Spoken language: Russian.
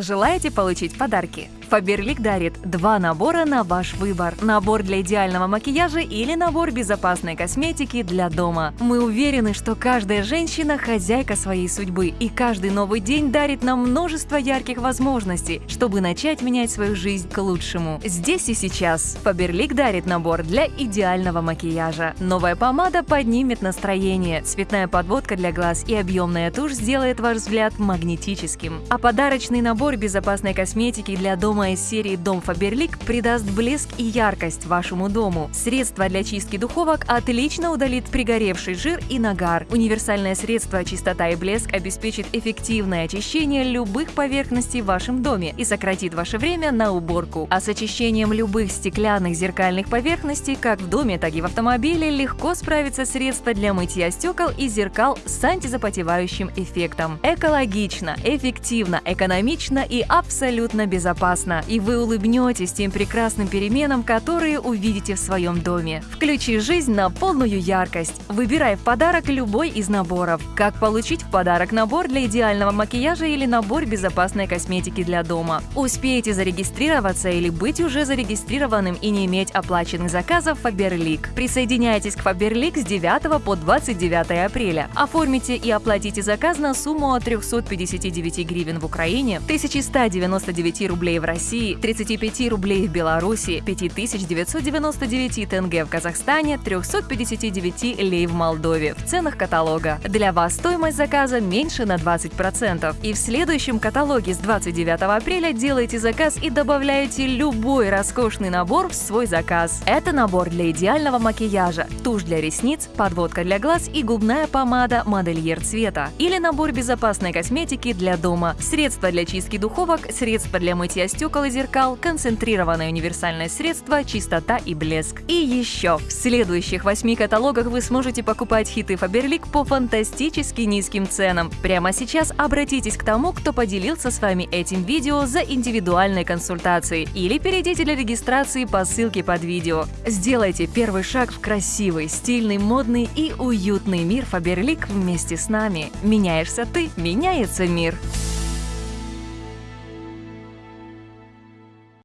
Желаете получить подарки? Фаберлик дарит два набора на ваш выбор. Набор для идеального макияжа или набор безопасной косметики для дома. Мы уверены, что каждая женщина – хозяйка своей судьбы, и каждый новый день дарит нам множество ярких возможностей, чтобы начать менять свою жизнь к лучшему. Здесь и сейчас Фаберлик дарит набор для идеального макияжа. Новая помада поднимет настроение, цветная подводка для глаз и объемная тушь сделает ваш взгляд магнетическим. А подарочный набор безопасной косметики для дома дома серии «Дом Фаберлик» придаст блеск и яркость вашему дому. Средство для чистки духовок отлично удалит пригоревший жир и нагар. Универсальное средство «Чистота и блеск» обеспечит эффективное очищение любых поверхностей в вашем доме и сократит ваше время на уборку. А с очищением любых стеклянных зеркальных поверхностей, как в доме, так и в автомобиле, легко справится средство для мытья стекол и зеркал с антизапотевающим эффектом. Экологично, эффективно, экономично и абсолютно безопасно прекрасно, и вы улыбнетесь тем прекрасным переменам, которые увидите в своем доме. Включи жизнь на полную яркость. Выбирай в подарок любой из наборов. Как получить в подарок набор для идеального макияжа или набор безопасной косметики для дома? Успейте зарегистрироваться или быть уже зарегистрированным и не иметь оплаченных заказов Faberlic. Присоединяйтесь к Faberlic с 9 по 29 апреля. Оформите и оплатите заказ на сумму от 359 гривен в Украине, 1199 рублей в России, 35 рублей в Беларуси, 5999 тенге в Казахстане, 359 лей в Молдове в ценах каталога. Для вас стоимость заказа меньше на 20%. И в следующем каталоге с 29 апреля делайте заказ и добавляете любой роскошный набор в свой заказ. Это набор для идеального макияжа, тушь для ресниц, подводка для глаз и губная помада модельер цвета. Или набор безопасной косметики для дома, средства для чистки духовок, средства для мытья стекол зеркал, концентрированное универсальное средство, чистота и блеск. И еще, в следующих восьми каталогах вы сможете покупать хиты Faberlic по фантастически низким ценам. Прямо сейчас обратитесь к тому, кто поделился с вами этим видео за индивидуальной консультацией или перейдите для регистрации по ссылке под видео. Сделайте первый шаг в красивый, стильный, модный и уютный мир Faberlic вместе с нами. Меняешься ты, меняется мир.